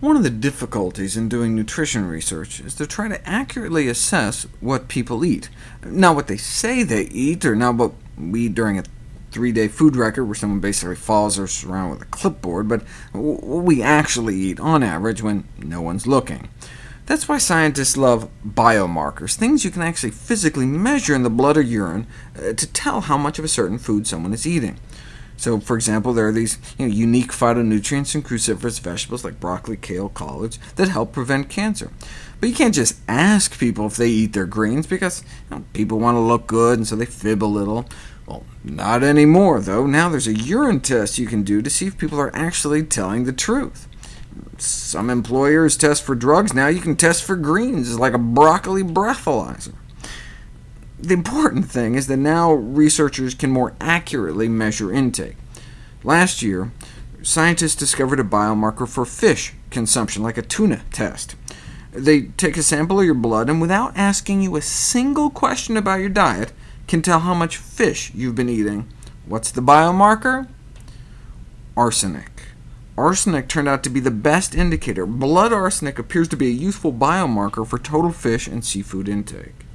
One of the difficulties in doing nutrition research is to try to accurately assess what people eat. Not what they say they eat, or not what we eat during a three-day food record where someone basically follows us around with a clipboard, but what we actually eat on average when no one's looking. That's why scientists love biomarkers, things you can actually physically measure in the blood or urine uh, to tell how much of a certain food someone is eating. So, for example, there are these you know, unique phytonutrients in cruciferous vegetables like broccoli, kale, collards that help prevent cancer. But you can't just ask people if they eat their greens, because you know, people want to look good, and so they fib a little. Well, not anymore, though. Now there's a urine test you can do to see if people are actually telling the truth. Some employers test for drugs. Now you can test for greens, it's like a broccoli breathalyzer. The important thing is that now researchers can more accurately measure intake. Last year, scientists discovered a biomarker for fish consumption, like a tuna test. They take a sample of your blood, and without asking you a single question about your diet, can tell how much fish you've been eating. What's the biomarker? Arsenic. Arsenic turned out to be the best indicator. Blood arsenic appears to be a useful biomarker for total fish and seafood intake.